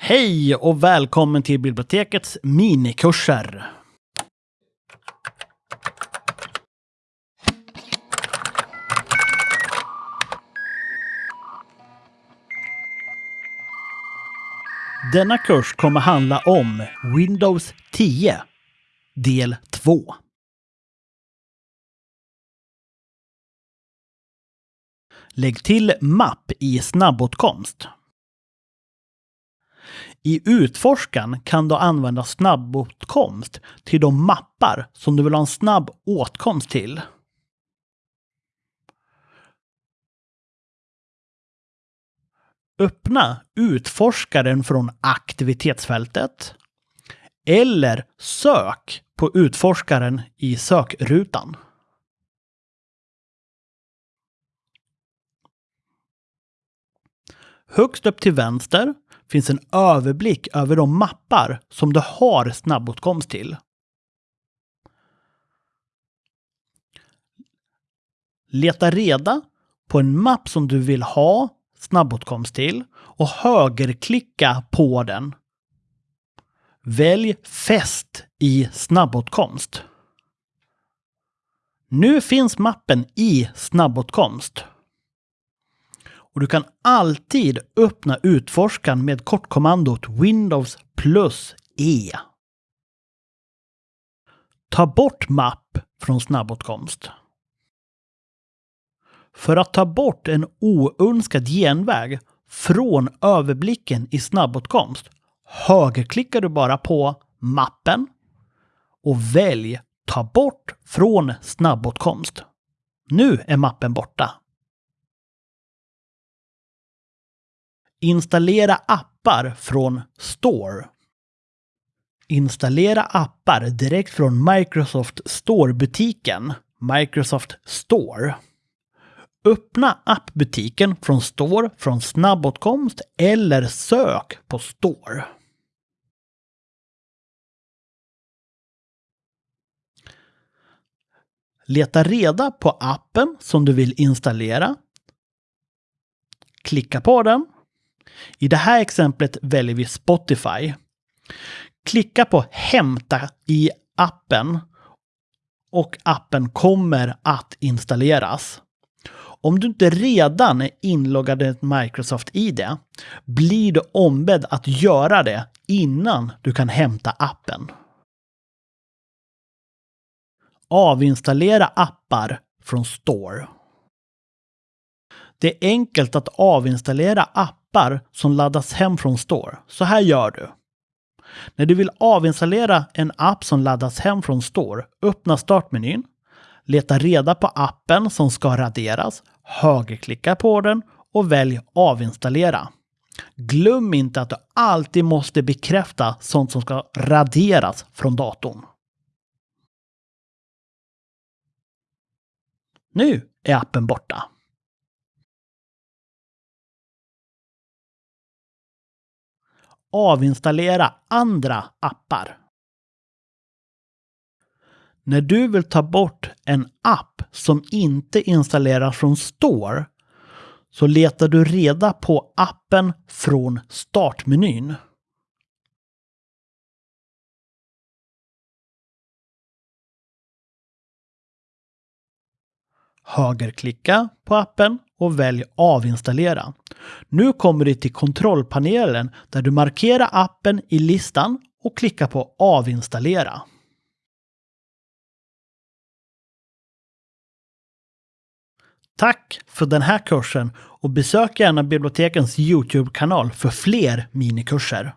Hej och välkommen till bibliotekets minikurser. Denna kurs kommer handla om Windows 10, del 2. Lägg till mapp i snabbåtkomst. I utforskaren kan du använda snabbåtkomst till de mappar som du vill ha en snabb åtkomst till. Öppna utforskaren från aktivitetsfältet eller sök på utforskaren i sökrutan. Högst upp till vänster finns en överblick över de mappar som du har snabbåtkomst till. Leta reda på en mapp som du vill ha snabbåtkomst till och högerklicka på den. Välj Fäst i snabbåtkomst. Nu finns mappen i snabbåtkomst. Och du kan alltid öppna utforskaren med kortkommandot Windows plus E. Ta bort mapp från snabbåtkomst. För att ta bort en oönskad genväg från överblicken i snabbåtkomst högerklickar du bara på mappen och välj Ta bort från snabbåtkomst. Nu är mappen borta. Installera appar från Store. Installera appar direkt från Microsoft Store-butiken, Microsoft Store. Öppna appbutiken från Store från snabbåtkomst eller sök på Store. Leta reda på appen som du vill installera. Klicka på den i det här exemplet väljer vi Spotify. Klicka på Hämta i appen och appen kommer att installeras. Om du inte redan är inloggad i Microsoft ID blir du ombedd att göra det innan du kan hämta appen. Avinstallera appar från Store. Det är enkelt att avinstallera appar som laddas hem från Store. Så här gör du. När du vill avinstallera en app som laddas hem från Store, öppna startmenyn, leta reda på appen som ska raderas, högerklicka på den och välj avinstallera. Glöm inte att du alltid måste bekräfta sånt som ska raderas från datorn. Nu är appen borta. Avinstallera andra appar. När du vill ta bort en app som inte installeras från Store så letar du reda på appen från startmenyn. Högerklicka på appen och välj avinstallera. Nu kommer du till kontrollpanelen där du markerar appen i listan och klickar på avinstallera. Tack för den här kursen och besök gärna bibliotekens Youtube-kanal för fler minikurser.